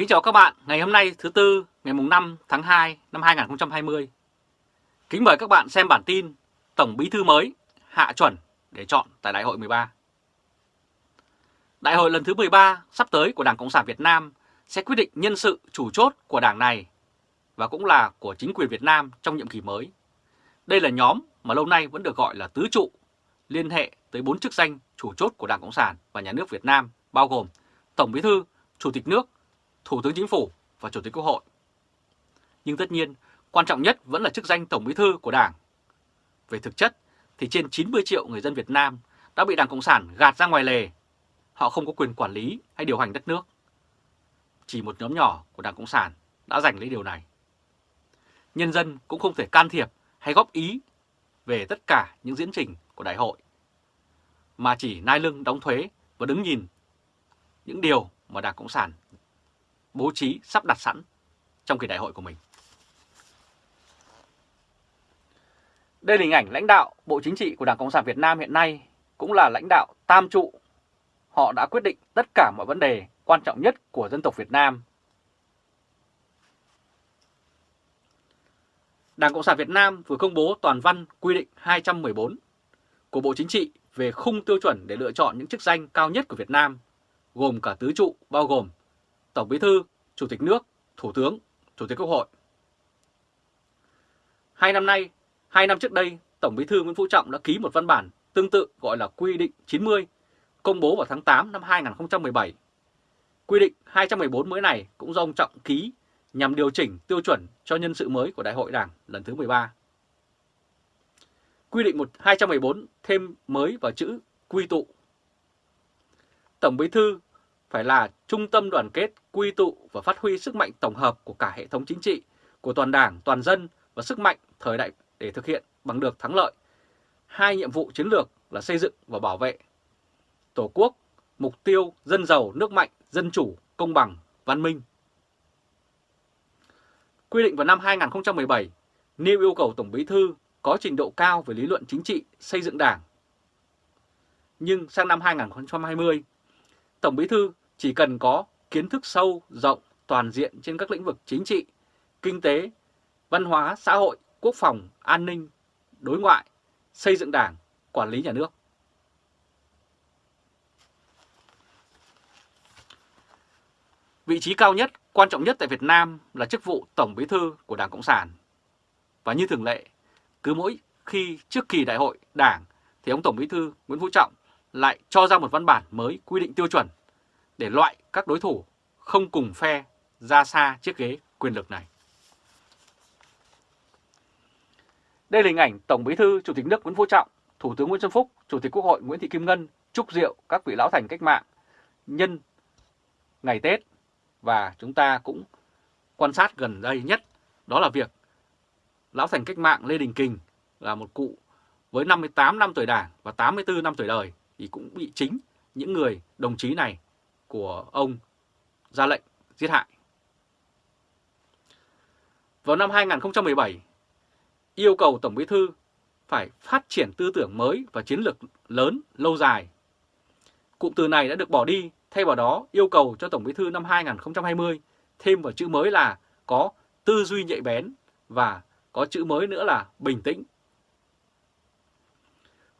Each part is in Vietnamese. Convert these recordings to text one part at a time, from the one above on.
Kính chào các bạn, ngày hôm nay thứ Tư, ngày mùng 5 tháng 2 năm 2020. Kính mời các bạn xem bản tin Tổng Bí Thư mới hạ chuẩn để chọn tại Đại hội 13. Đại hội lần thứ 13 sắp tới của Đảng Cộng sản Việt Nam sẽ quyết định nhân sự chủ chốt của đảng này và cũng là của chính quyền Việt Nam trong nhiệm kỳ mới. Đây là nhóm mà lâu nay vẫn được gọi là tứ trụ, liên hệ tới bốn chức danh chủ chốt của Đảng Cộng sản và Nhà nước Việt Nam, bao gồm Tổng Bí thư, Chủ tịch nước, Thủ tướng Chính phủ và Chủ tịch Quốc hội. Nhưng tất nhiên, quan trọng nhất vẫn là chức danh Tổng Bí thư của Đảng. Về thực chất thì trên 90 triệu người dân Việt Nam đã bị Đảng Cộng sản gạt ra ngoài lề. Họ không có quyền quản lý hay điều hành đất nước. Chỉ một nhóm nhỏ của Đảng Cộng sản đã giành lấy điều này. Nhân dân cũng không thể can thiệp hay góp ý về tất cả những diễn trình của đại hội, mà chỉ nai lưng đóng thuế và đứng nhìn những điều mà Đảng Cộng sản bố trí sắp đặt sẵn trong kỳ đại hội của mình. Đây là hình ảnh lãnh đạo Bộ Chính trị của Đảng Cộng sản Việt Nam hiện nay cũng là lãnh đạo tam trụ. Họ đã quyết định tất cả mọi vấn đề quan trọng nhất của dân tộc Việt Nam. Đảng Cộng sản Việt Nam vừa công bố toàn văn quy định 214 của Bộ Chính trị về khung tiêu chuẩn để lựa chọn những chức danh cao nhất của Việt Nam, gồm cả tứ trụ bao gồm Tổng Bí thư, Chủ tịch nước, Thủ tướng, Chủ tịch Quốc hội. Hai năm nay, hai năm trước đây, Tổng Bí thư Nguyễn Phú Trọng đã ký một văn bản tương tự gọi là Quy định 90, công bố vào tháng 8 năm 2017. Quy định 214 mới này cũng do ông Trọng ký nhằm điều chỉnh tiêu chuẩn cho nhân sự mới của Đại hội Đảng lần thứ 13. Quy định 214 thêm mới vào chữ quy tụ. Tổng Bí thư phải là trung tâm đoàn kết, quy tụ và phát huy sức mạnh tổng hợp của cả hệ thống chính trị, của toàn đảng, toàn dân và sức mạnh thời đại để thực hiện bằng được thắng lợi. Hai nhiệm vụ chiến lược là xây dựng và bảo vệ Tổ quốc, mục tiêu dân giàu, nước mạnh, dân chủ, công bằng, văn minh. Quy định vào năm 2017, nêu yêu cầu Tổng Bí Thư có trình độ cao về lý luận chính trị, xây dựng đảng. Nhưng sang năm 2020, Tổng Bí Thư chỉ cần có kiến thức sâu, rộng, toàn diện trên các lĩnh vực chính trị, kinh tế, văn hóa, xã hội, quốc phòng, an ninh, đối ngoại, xây dựng đảng, quản lý nhà nước. Vị trí cao nhất, quan trọng nhất tại Việt Nam là chức vụ Tổng Bí thư của Đảng Cộng sản. Và như thường lệ, cứ mỗi khi trước kỳ đại hội Đảng thì ông Tổng Bí thư Nguyễn Phú Trọng lại cho ra một văn bản mới quy định tiêu chuẩn để loại các đối thủ không cùng phe ra xa chiếc ghế quyền lực này. Đây là hình ảnh Tổng Bí thư Chủ tịch nước Nguyễn Phú Trọng, Thủ tướng Nguyễn Xuân Phúc, Chủ tịch Quốc hội Nguyễn Thị Kim Ngân chúc rượu các vị lão thành cách mạng nhân ngày Tết và chúng ta cũng quan sát gần đây nhất đó là việc lão thành cách mạng Lê Đình Kình là một cụ với 58 năm tuổi đảng và 84 năm tuổi đời thì cũng bị chính những người đồng chí này của ông ra lệnh giết hại. Vào năm 2017, yêu cầu Tổng Bí Thư phải phát triển tư tưởng mới và chiến lược lớn, lâu dài. Cụm từ này đã được bỏ đi, thay vào đó yêu cầu cho Tổng Bí Thư năm 2020 thêm vào chữ mới là có tư duy nhạy bén và có chữ mới nữa là bình tĩnh.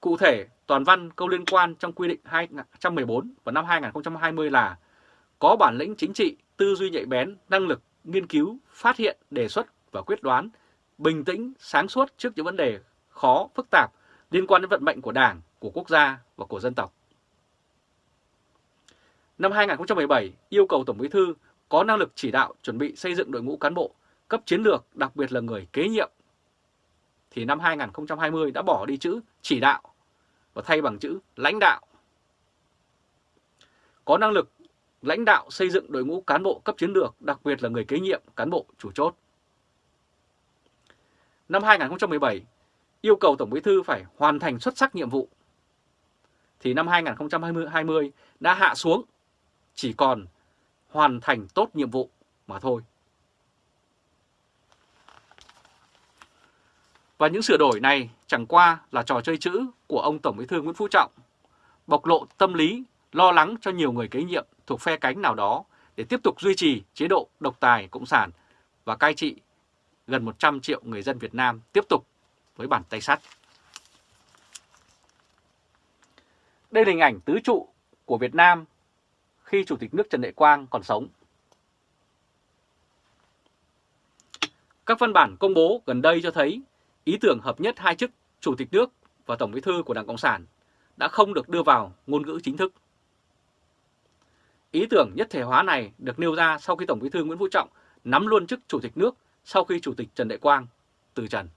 Cụ thể, toàn văn câu liên quan trong quy định 214 vào năm 2020 là có bản lĩnh chính trị, tư duy nhạy bén, năng lực nghiên cứu, phát hiện, đề xuất và quyết đoán, bình tĩnh, sáng suốt trước những vấn đề khó, phức tạp liên quan đến vận mệnh của Đảng, của quốc gia và của dân tộc. Năm 2017, yêu cầu Tổng Bí thư có năng lực chỉ đạo chuẩn bị xây dựng đội ngũ cán bộ cấp chiến lược, đặc biệt là người kế nhiệm. Thì năm 2020 đã bỏ đi chữ chỉ đạo và thay bằng chữ lãnh đạo. Có năng lực lãnh đạo xây dựng đội ngũ cán bộ cấp chiến lược, đặc biệt là người kế nhiệm cán bộ chủ chốt. Năm 2017, yêu cầu Tổng Bí thư phải hoàn thành xuất sắc nhiệm vụ. Thì năm 2020 đã hạ xuống, chỉ còn hoàn thành tốt nhiệm vụ mà thôi. Và những sửa đổi này chẳng qua là trò chơi chữ của ông Tổng Bí thư Nguyễn Phú Trọng, bộc lộ tâm lý lo lắng cho nhiều người kế nhiệm thuộc phe cánh nào đó để tiếp tục duy trì chế độ độc tài cộng sản và cai trị gần 100 triệu người dân Việt Nam tiếp tục với bàn tay sắt. Đây là hình ảnh tứ trụ của Việt Nam khi Chủ tịch nước Trần Đại Quang còn sống. Các văn bản công bố gần đây cho thấy ý tưởng hợp nhất hai chức Chủ tịch nước và Tổng bí thư của Đảng Cộng sản đã không được đưa vào ngôn ngữ chính thức. Ý tưởng nhất thể hóa này được nêu ra sau khi Tổng bí thư Nguyễn Phú Trọng nắm luôn chức Chủ tịch nước sau khi Chủ tịch Trần Đại Quang từ trần.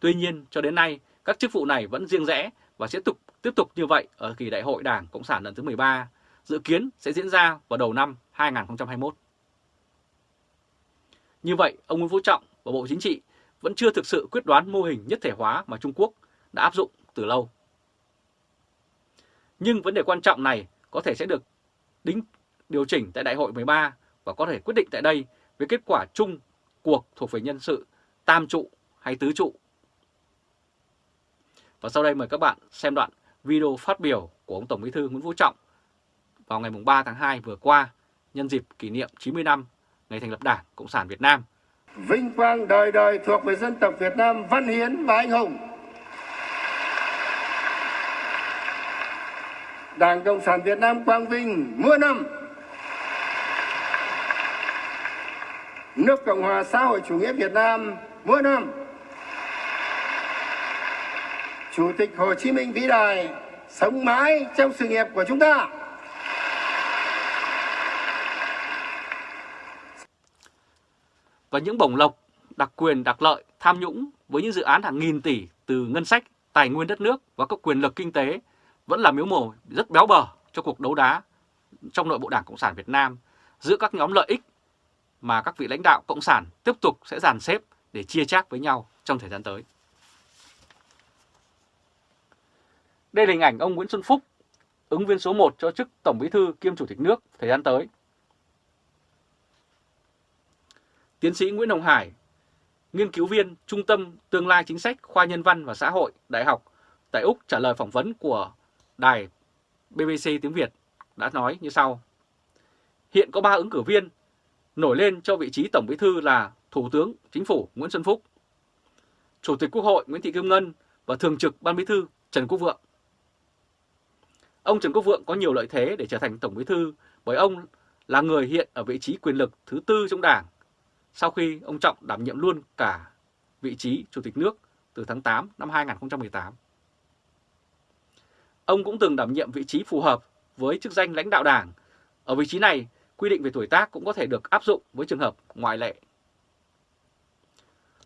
Tuy nhiên, cho đến nay, các chức vụ này vẫn riêng rẽ và sẽ tục tiếp tục như vậy ở kỳ đại hội Đảng Cộng sản lần thứ 13, dự kiến sẽ diễn ra vào đầu năm 2021. Như vậy, ông Nguyễn Phú Trọng và Bộ Chính trị vẫn chưa thực sự quyết đoán mô hình nhất thể hóa mà Trung Quốc đã áp dụng từ lâu. Nhưng vấn đề quan trọng này có thể sẽ được đính, điều chỉnh tại Đại hội 13 và có thể quyết định tại đây với kết quả chung cuộc thuộc về nhân sự, tam trụ hay tứ trụ. Và sau đây mời các bạn xem đoạn video phát biểu của ông Tổng Bí thư Nguyễn Phú Trọng vào ngày 3 tháng 2 vừa qua, nhân dịp kỷ niệm 90 năm ngày thành lập Đảng Cộng sản Việt Nam. Vinh quang đời đời thuộc về dân tộc Việt Nam văn hiến và anh hùng. Đảng Cộng sản Việt Nam quang vinh muôn năm. Nước Cộng hòa xã hội chủ nghĩa Việt Nam muôn năm. Chủ tịch Hồ Chí Minh vĩ đại sống mãi trong sự nghiệp của chúng ta. Và những bổng lộc, đặc quyền, đặc lợi, tham nhũng với những dự án hàng nghìn tỷ từ ngân sách, tài nguyên đất nước và các quyền lực kinh tế vẫn là miếu mồ rất béo bở cho cuộc đấu đá trong nội bộ Đảng Cộng sản Việt Nam giữa các nhóm lợi ích mà các vị lãnh đạo Cộng sản tiếp tục sẽ dàn xếp để chia chác với nhau trong thời gian tới. Đây là hình ảnh ông Nguyễn Xuân Phúc, ứng viên số 1 cho chức Tổng Bí thư kiêm Chủ tịch nước thời gian tới. Tiến sĩ Nguyễn Hồng Hải, nghiên cứu viên Trung tâm Tương lai Chính sách Khoa Nhân văn và Xã hội Đại học tại Úc trả lời phỏng vấn của đài BBC tiếng Việt đã nói như sau. Hiện có 3 ứng cử viên nổi lên cho vị trí Tổng Bí thư là Thủ tướng Chính phủ Nguyễn Xuân Phúc, Chủ tịch Quốc hội Nguyễn Thị Kim Ngân và Thường trực Ban Bí thư Trần Quốc Vượng. Ông Trần Quốc Vượng có nhiều lợi thế để trở thành Tổng Bí thư bởi ông là người hiện ở vị trí quyền lực thứ tư trong Đảng sau khi ông Trọng đảm nhiệm luôn cả vị trí Chủ tịch nước từ tháng 8 năm 2018. Ông cũng từng đảm nhiệm vị trí phù hợp với chức danh lãnh đạo Đảng. Ở vị trí này, quy định về tuổi tác cũng có thể được áp dụng với trường hợp ngoại lệ.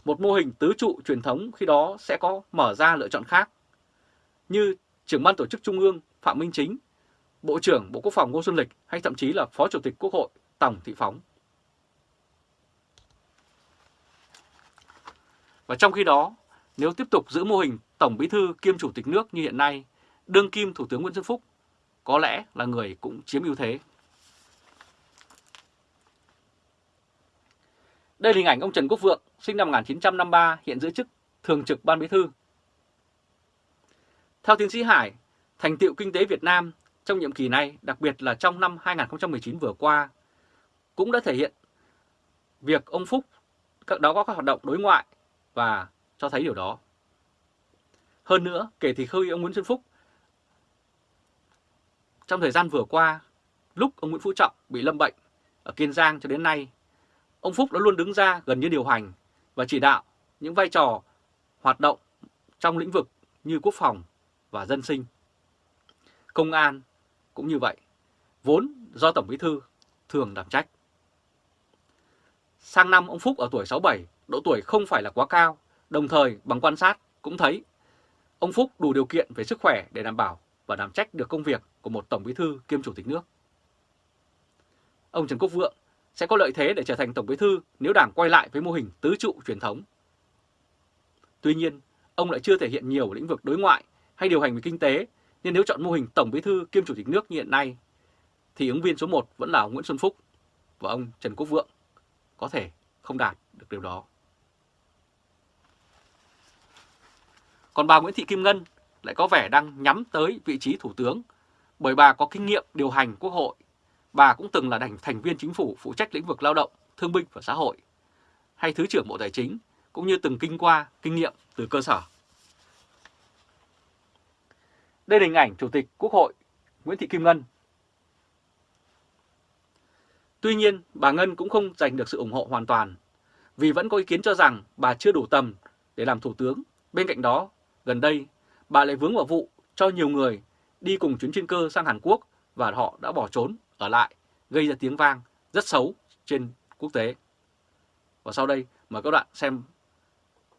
Một mô hình tứ trụ truyền thống khi đó sẽ có mở ra lựa chọn khác, như trưởng ban tổ chức Trung ương Phạm Minh Chính, Bộ trưởng Bộ Quốc phòng Ngô Xuân Lịch hay thậm chí là Phó Chủ tịch Quốc hội Tổng Thị Phóng. Và trong khi đó, nếu tiếp tục giữ mô hình Tổng Bí thư kiêm Chủ tịch nước như hiện nay, đương kim Thủ tướng Nguyễn Xuân Phúc có lẽ là người cũng chiếm ưu thế. Đây là hình ảnh ông Trần Quốc Vượng, sinh năm 1953, hiện giữ chức Thường trực Ban Bí thư. Theo tiến sĩ Hải, thành tiệu kinh tế Việt Nam trong nhiệm kỳ này, đặc biệt là trong năm 2019 vừa qua, cũng đã thể hiện việc ông Phúc các đó có các hoạt động đối ngoại và cho thấy điều đó. Hơn nữa, kể từ khi ông Nguyễn Xuân Phúc trong thời gian vừa qua, lúc ông Nguyễn Phú Trọng bị lâm bệnh ở Kiên Giang cho đến nay, ông Phúc đã luôn đứng ra gần như điều hành và chỉ đạo những vai trò hoạt động trong lĩnh vực như quốc phòng và dân sinh. Công an cũng như vậy, vốn do Tổng Bí Thư thường đảm trách. Sang năm ông Phúc ở tuổi 67, độ tuổi không phải là quá cao, đồng thời bằng quan sát cũng thấy ông Phúc đủ điều kiện về sức khỏe để đảm bảo và đảm trách được công việc của một Tổng Bí Thư kiêm Chủ tịch nước. Ông Trần Quốc Vượng sẽ có lợi thế để trở thành Tổng Bí Thư nếu Đảng quay lại với mô hình tứ trụ truyền thống. Tuy nhiên, ông lại chưa thể hiện nhiều lĩnh vực đối ngoại hay điều hành về kinh tế, nên nếu chọn mô hình Tổng Bí Thư kiêm Chủ tịch nước như hiện nay, thì ứng viên số 1 vẫn là ông Nguyễn Xuân Phúc và ông Trần Quốc Vượng có thể không đạt được điều đó. Còn bà Nguyễn Thị Kim Ngân lại có vẻ đang nhắm tới vị trí thủ tướng bởi bà có kinh nghiệm điều hành quốc hội. bà cũng từng là thành viên chính phủ phụ trách lĩnh vực lao động, thương binh và xã hội, hay Thứ trưởng Bộ Tài chính, cũng như từng kinh qua, kinh nghiệm từ cơ sở. Đây là hình ảnh Chủ tịch Quốc hội Nguyễn Thị Kim Ngân. Tuy nhiên, bà Ngân cũng không giành được sự ủng hộ hoàn toàn, vì vẫn có ý kiến cho rằng bà chưa đủ tầm để làm Thủ tướng. Bên cạnh đó, gần đây, bà lại vướng vào vụ cho nhiều người đi cùng chuyến chuyên cơ sang Hàn Quốc và họ đã bỏ trốn ở lại, gây ra tiếng vang rất xấu trên quốc tế. Và sau đây mời các bạn xem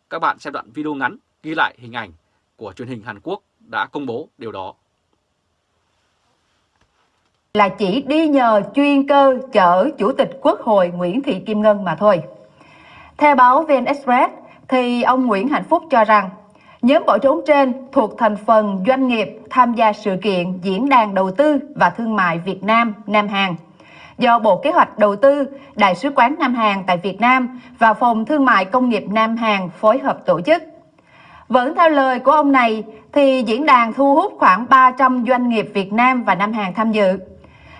các bạn xem đoạn video ngắn ghi lại hình ảnh của truyền hình Hàn Quốc đã công bố điều đó. Là chỉ đi nhờ chuyên cơ chở Chủ tịch Quốc hội Nguyễn Thị Kim Ngân mà thôi. Theo báo VN Express, thì ông Nguyễn Hạnh Phúc cho rằng nhóm bỏ trốn trên thuộc thành phần doanh nghiệp tham gia sự kiện Diễn đàn Đầu tư và Thương mại Việt Nam Nam Hàn do Bộ Kế hoạch Đầu tư, Đại sứ quán Nam Hàn tại Việt Nam và Phòng Thương mại Công nghiệp Nam Hàn phối hợp tổ chức. Vẫn theo lời của ông này, thì diễn đàn thu hút khoảng 300 doanh nghiệp Việt Nam và Nam Hàn tham dự.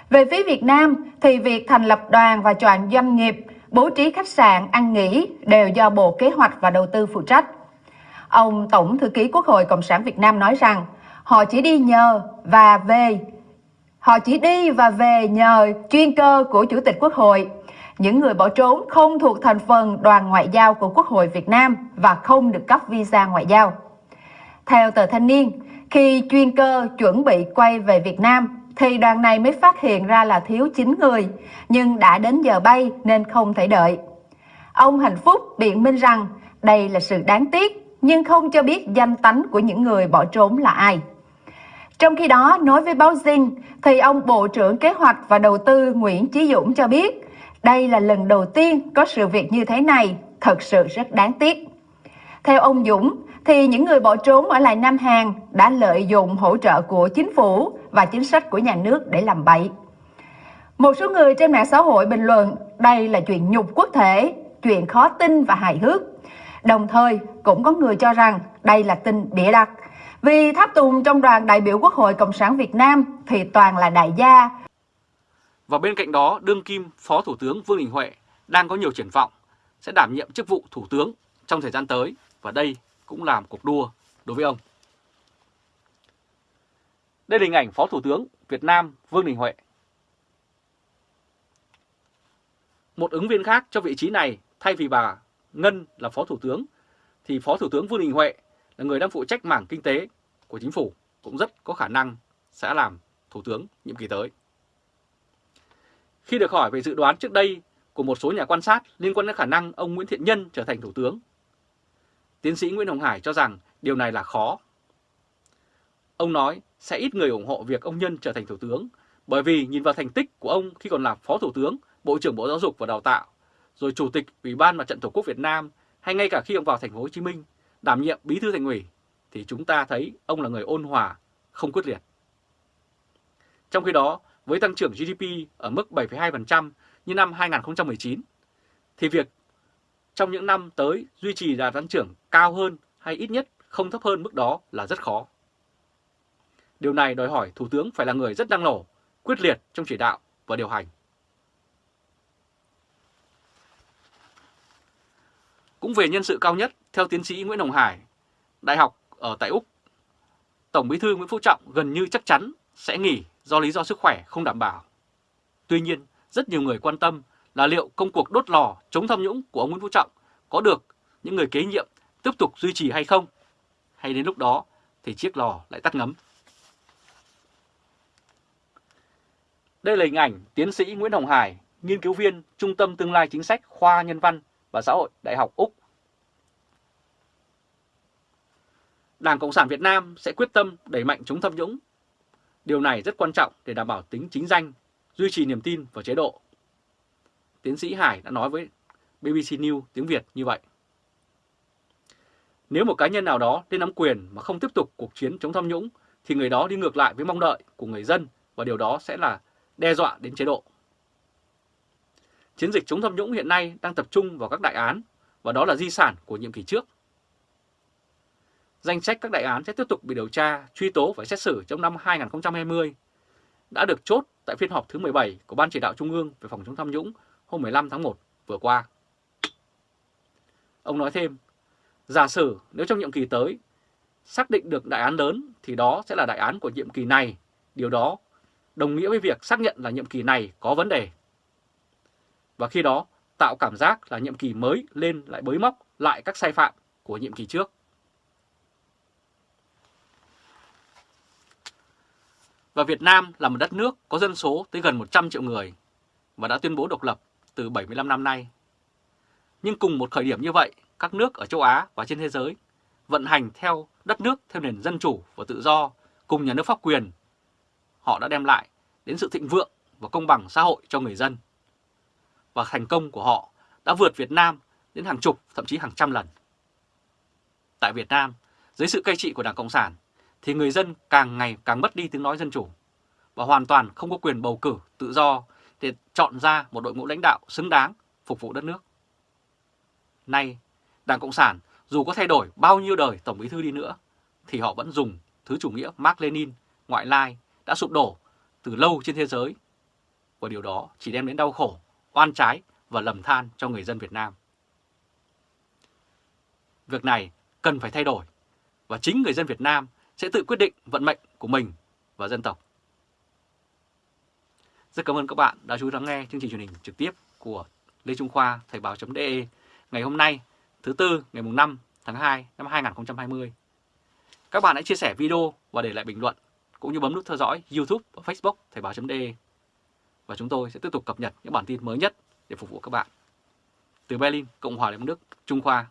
Về phía Việt Nam, thì việc thành lập đoàn và chọn doanh nghiệp, bố trí khách sạn, ăn nghỉ đều do Bộ Kế hoạch và Đầu tư phụ trách. Ông Tổng Thư ký Quốc hội Cộng sản Việt Nam nói rằng họ chỉ đi nhờ và về Họ chỉ đi và về nhờ chuyên cơ của Chủ tịch Quốc hội. Những người bỏ trốn không thuộc thành phần đoàn ngoại giao của Quốc hội Việt Nam và không được cấp visa ngoại giao. Theo tờ Thanh niên, khi chuyên cơ chuẩn bị quay về Việt Nam, thì đoàn này mới phát hiện ra là thiếu 9 người, nhưng đã đến giờ bay nên không thể đợi. Ông Hạnh Phúc biện minh rằng đây là sự đáng tiếc, nhưng không cho biết danh tánh của những người bỏ trốn là ai. Trong khi đó, nói với báo Zing, thì ông Bộ trưởng Kế hoạch và Đầu tư Nguyễn Chí Dũng cho biết đây là lần đầu tiên có sự việc như thế này, thật sự rất đáng tiếc. Theo ông Dũng, thì những người bỏ trốn ở lại Nam Hàn đã lợi dụng hỗ trợ của chính phủ và chính sách của nhà nước để làm bậy. Một số người trên mạng xã hội bình luận đây là chuyện nhục quốc thể, chuyện khó tin và hài hước. Đồng thời cũng có người cho rằng đây là tin bịa đặt vì tháp tùng trong đoàn đại biểu Quốc hội Cộng sản Việt Nam thì toàn là đại gia. Và bên cạnh đó, đương kim Phó Thủ tướng Vương Đình Huệ đang có nhiều triển vọng sẽ đảm nhiệm chức vụ Thủ tướng trong thời gian tới và đây cũng là một cuộc đua đối với ông. Đây là hình ảnh Phó Thủ tướng Việt Nam Vương Đình Huệ. Một ứng viên khác cho vị trí này thay vì bà Ngân là Phó Thủ tướng thì Phó Thủ tướng Vương Đình Huệ là người đang phụ trách mảng kinh tế của chính phủ cũng rất có khả năng sẽ làm Thủ tướng nhiệm kỳ tới. Khi được hỏi về dự đoán trước đây của một số nhà quan sát liên quan đến khả năng ông Nguyễn Thiện Nhân trở thành Thủ tướng, tiến sĩ Nguyễn Hồng Hải cho rằng điều này là khó. Ông nói sẽ ít người ủng hộ việc ông Nhân trở thành Thủ tướng bởi vì nhìn vào thành tích của ông khi còn là Phó Thủ tướng, Bộ trưởng Bộ Giáo dục và Đào tạo, rồi Chủ tịch Ủy ban Mặt trận Tổ quốc Việt Nam hay ngay cả khi ông vào thành phố Hồ Chí Minh đảm nhiệm bí thư thành ủy thì chúng ta thấy ông là người ôn hòa, không quyết liệt. Trong khi đó, với tăng trưởng GDP ở mức 7,2% như năm 2019, thì việc trong những năm tới duy trì đà tăng trưởng cao hơn hay ít nhất không thấp hơn mức đó là rất khó. Điều này đòi hỏi Thủ tướng phải là người rất năng nổ, quyết liệt trong chỉ đạo và điều hành. Cũng về nhân sự cao nhất, theo tiến sĩ Nguyễn Hồng Hải, đại học ở tại Úc, Tổng bí thư Nguyễn Phú Trọng gần như chắc chắn sẽ nghỉ do lý do sức khỏe không đảm bảo. Tuy nhiên, rất nhiều người quan tâm là liệu công cuộc đốt lò chống tham nhũng của ông Nguyễn Phú Trọng có được những người kế nhiệm tiếp tục duy trì hay không? Hay đến lúc đó thì chiếc lò lại tắt ngấm? Đây là hình ảnh tiến sĩ Nguyễn Hồng Hải, nghiên cứu viên Trung tâm Tương lai Chính sách Khoa Nhân văn và Xã hội Đại học Úc Đảng Cộng sản Việt Nam sẽ quyết tâm đẩy mạnh chống tham nhũng. Điều này rất quan trọng để đảm bảo tính chính danh, duy trì niềm tin vào chế độ. Tiến sĩ Hải đã nói với BBC News tiếng Việt như vậy. Nếu một cá nhân nào đó lên nắm quyền mà không tiếp tục cuộc chiến chống tham nhũng thì người đó đi ngược lại với mong đợi của người dân và điều đó sẽ là đe dọa đến chế độ. Chiến dịch chống tham nhũng hiện nay đang tập trung vào các đại án và đó là di sản của nhiệm kỳ trước Danh sách các đại án sẽ tiếp tục bị điều tra, truy tố và xét xử trong năm 2020. đã được chốt tại phiên họp thứ 17 của Ban Chỉ đạo Trung ương về phòng chống tham nhũng hôm 15 tháng 1 vừa qua. Ông nói thêm, giả sử nếu trong nhiệm kỳ tới xác định được đại án lớn thì đó sẽ là đại án của nhiệm kỳ này, điều đó đồng nghĩa với việc xác nhận là nhiệm kỳ này có vấn đề. Và khi đó tạo cảm giác là nhiệm kỳ mới lên lại bới móc lại các sai phạm của nhiệm kỳ trước. Và Việt Nam là một đất nước có dân số tới gần 100 triệu người và đã tuyên bố độc lập từ 75 năm nay. Nhưng cùng một khởi điểm như vậy, các nước ở châu Á và trên thế giới vận hành theo đất nước theo nền dân chủ và tự do cùng nhà nước pháp quyền. Họ đã đem lại đến sự thịnh vượng và công bằng xã hội cho người dân. Và thành công của họ đã vượt Việt Nam đến hàng chục, thậm chí hàng trăm lần. Tại Việt Nam, dưới sự cai trị của Đảng Cộng sản, thì người dân càng ngày càng mất đi tiếng nói dân chủ và hoàn toàn không có quyền bầu cử tự do để chọn ra một đội ngũ lãnh đạo xứng đáng phục vụ đất nước. Nay, Đảng Cộng sản dù có thay đổi bao nhiêu đời Tổng Bí Thư đi nữa, thì họ vẫn dùng thứ chủ nghĩa Mark Lenin, ngoại lai đã sụp đổ từ lâu trên thế giới. Và điều đó chỉ đem đến đau khổ, oan trái và lầm than cho người dân Việt Nam. Việc này cần phải thay đổi và chính người dân Việt Nam sẽ tự quyết định vận mệnh của mình và dân tộc. Rất cảm ơn các bạn đã chú ý lắng nghe chương trình truyền hình trực tiếp của Lê Trung Khoa Thời báo.de ngày hôm nay thứ Tư ngày 5 tháng 2 năm 2020. Các bạn hãy chia sẻ video và để lại bình luận cũng như bấm nút theo dõi YouTube và Facebook Thời báo.de và chúng tôi sẽ tiếp tục cập nhật những bản tin mới nhất để phục vụ các bạn. Từ Berlin, Cộng hòa Liên bang Đức, Trung Khoa